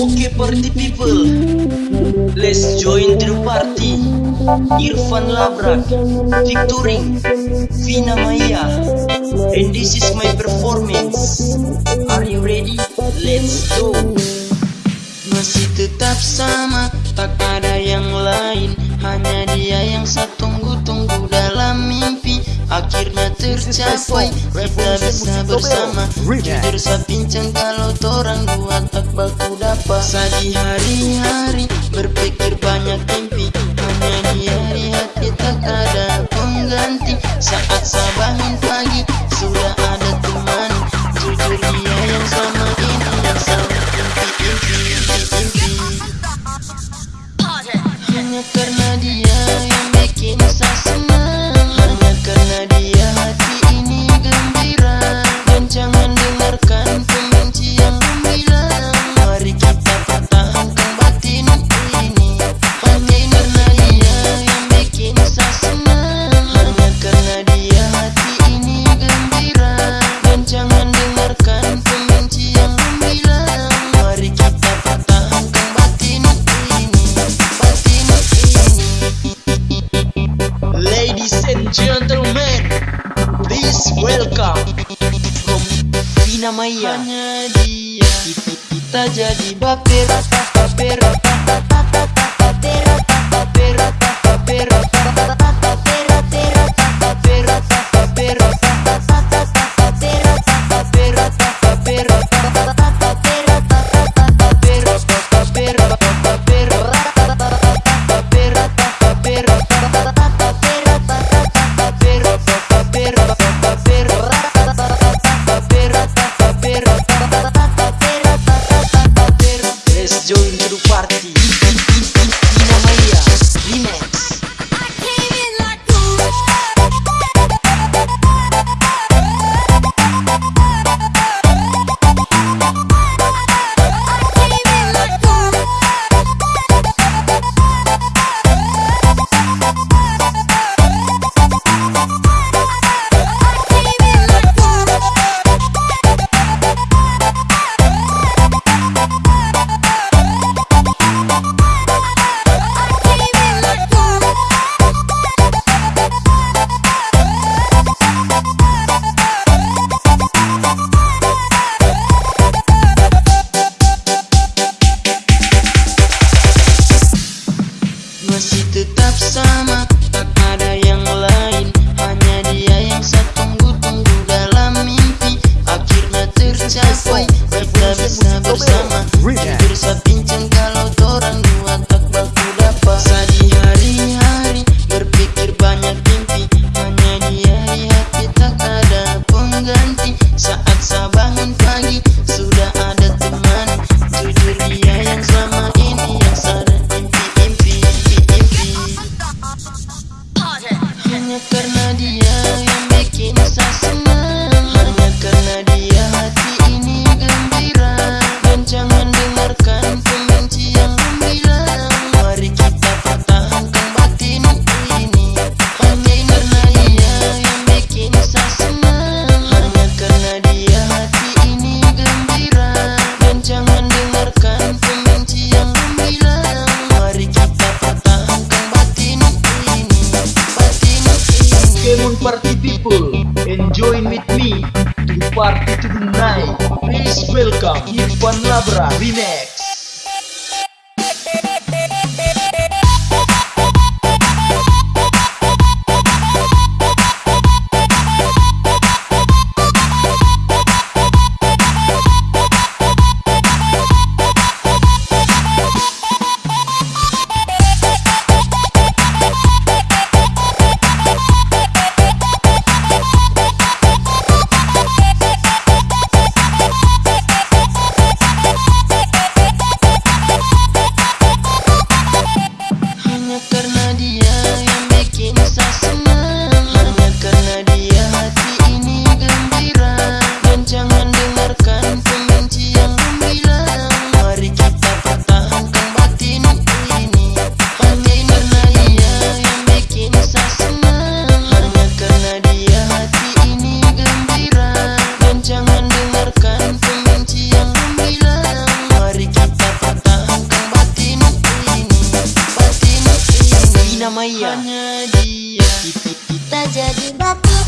Okay party people. Let's join the party. Irfan Labrak Victoring Vina Maya. And this is my performance. Are you ready? Let's go. Masih tetap sama Tak ada yang lain. Hanya dia yang saya tunggu-tunggu dalam mimpi. Akhirnya tercapai Kita bisa bersama. Jujur saya pincang kalau torang dua. Puasa di hari-hari Berpikir banyak mimpi. Menyanyi hari hati tak ada pengganti. Saat sabahin pagi welcome From Hanya dia. Kita jadi baper Baper Baper Party tonight! Please welcome Ivan Labra Remix. nama Hanya dia. Kita jadi batu.